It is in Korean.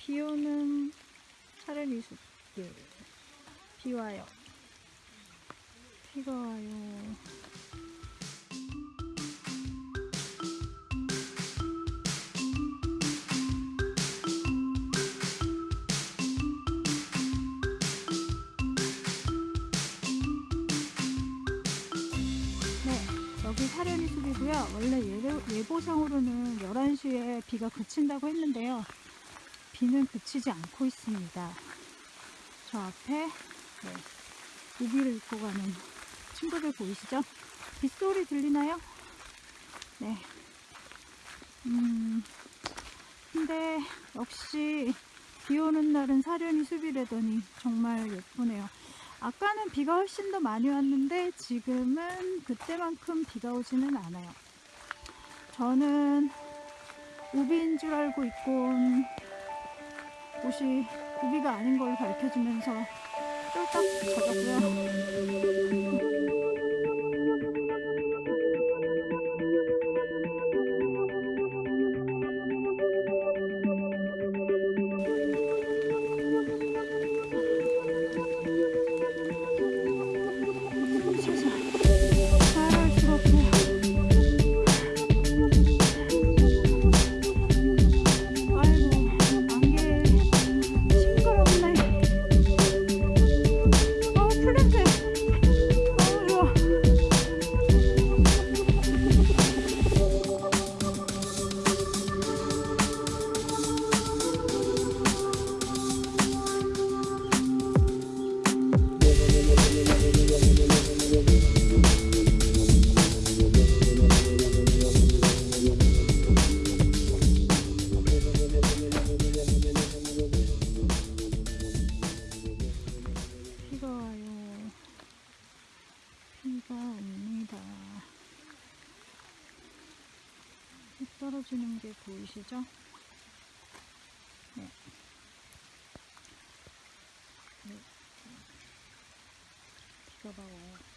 비 오는 차라리 숲길. 비 와요. 비가 와요. 네, 여기 사려니 숲이고요. 원래 예보, 예보상으로는 11시에 비가 그친다고 했는데요. 비는 그치지 않고 있습니다. 저 앞에 네, 우비를 입고 가는 친구들 보이시죠? 빗소리 들리나요? 네. 음, 근데 역시 비 오는 날은 사려니 숲이라더니 정말 예쁘네요. 아까는 비가 훨씬 더 많이 왔는데 지금은 그때만큼 비가 오지는 않아요. 저는 우비인 줄 알고 입고 온 옷이 우비가 아닌 걸 밝혀주면서 쫄딱 젖었고요. 떨어지는 게 보이시죠? 네. 네. 비가 막 와요.